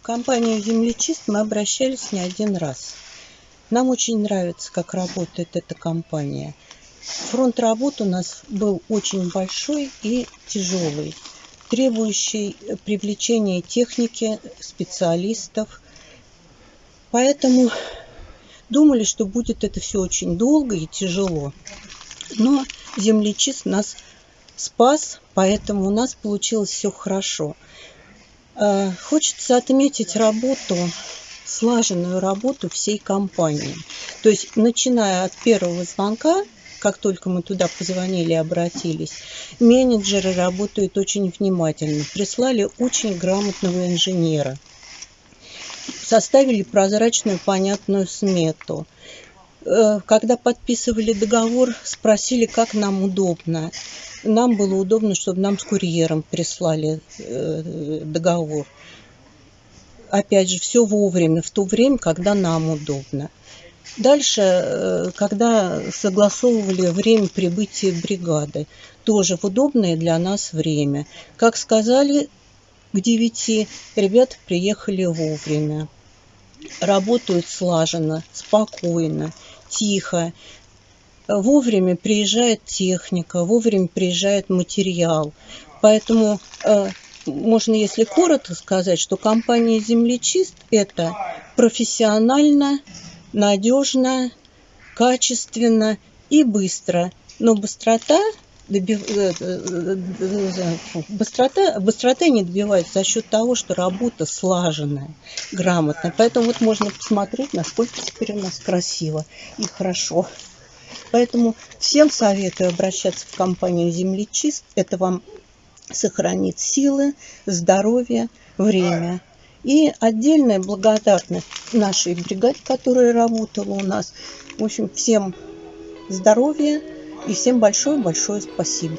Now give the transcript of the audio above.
В компанию «Землечист» мы обращались не один раз. Нам очень нравится, как работает эта компания. Фронт работ у нас был очень большой и тяжелый, требующий привлечения техники, специалистов. Поэтому думали, что будет это все очень долго и тяжело. Но землечист нас спас, поэтому у нас получилось все хорошо. Э, хочется отметить работу, слаженную работу всей компании. То есть, начиная от первого звонка, как только мы туда позвонили и обратились, менеджеры работают очень внимательно, прислали очень грамотного инженера, составили прозрачную, понятную смету. Э, когда подписывали договор, спросили, как нам удобно нам было удобно, чтобы нам с курьером прислали э, договор. Опять же, все вовремя, в то время, когда нам удобно. Дальше, э, когда согласовывали время прибытия бригады, тоже в удобное для нас время. Как сказали, к девяти ребята приехали вовремя. Работают слаженно, спокойно, тихо вовремя приезжает техника, вовремя приезжает материал. Поэтому э, можно, если коротко сказать, что компания «Землечист» – это профессионально, надежно, качественно и быстро. Но быстрота добив... Э, э, быстрота, быстрота не добивается за счет того, что работа слаженная, грамотная. Поэтому вот можно посмотреть, насколько теперь у нас красиво и хорошо. Поэтому всем советую обращаться в компанию «Землечист». Это вам сохранит силы, здоровье, время. И отдельная благодарность нашей бригаде, которая работала у нас. В общем, всем здоровья и всем большое-большое спасибо.